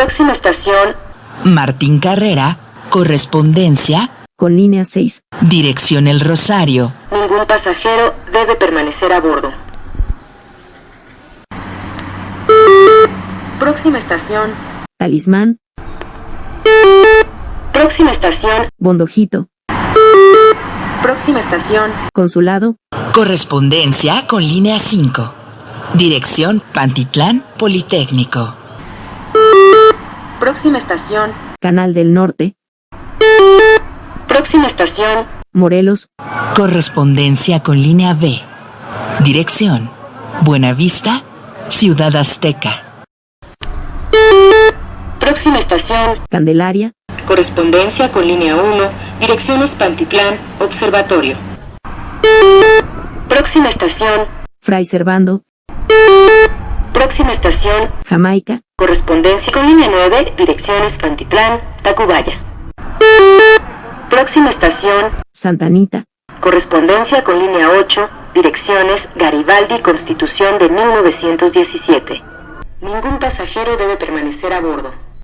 Próxima estación, Martín Carrera, correspondencia, con línea 6. dirección El Rosario. ningún pasajero debe permanecer a bordo. Próxima estación, Talismán, próxima estación, Bondojito, próxima estación, Consulado, Correspondencia con línea 5. Dirección Pantitlán Politécnico. Próxima estación, Canal del Norte, próxima estación, Morelos, Correspondencia con línea B. Dirección. Buenavista, Ciudad Azteca. próxima estación, Candelaria, correspondencia con línea 1, direcciones Pantitlán, Observatorio. Próxima estación, Fray Servando, próxima estación, Jamaica, correspondencia con línea 9, direcciones Pantitlán, Tacubaya. Próxima estación, Santa Anita, correspondencia con línea 8, direcciones Garibaldi, Constitución de 1917. Ningún pasajero debe permanecer a bordo.